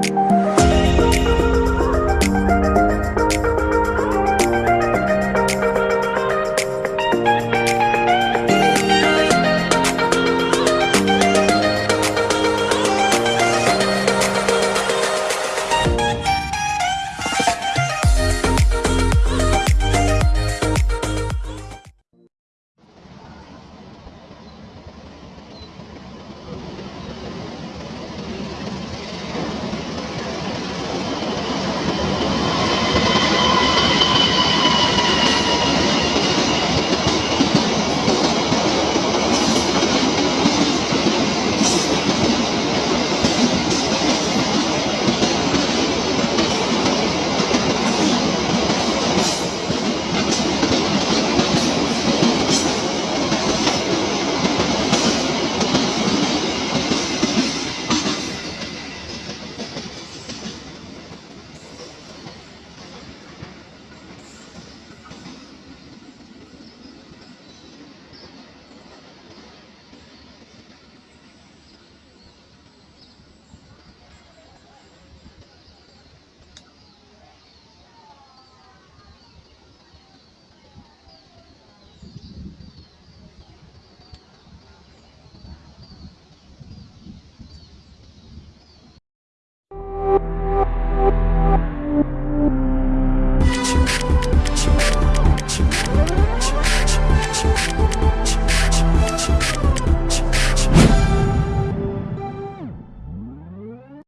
you